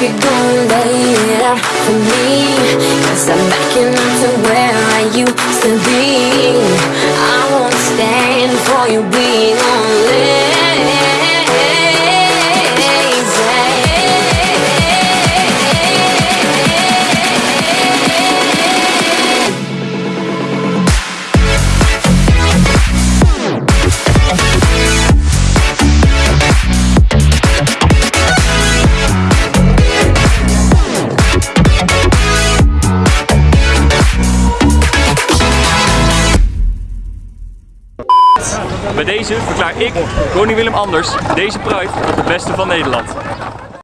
you gon' lay it out for me. Cause I'm backing up to where I used to be. I won't stand for you being Bij deze verklaar ik, koning Willem Anders, deze Pride tot de beste van Nederland.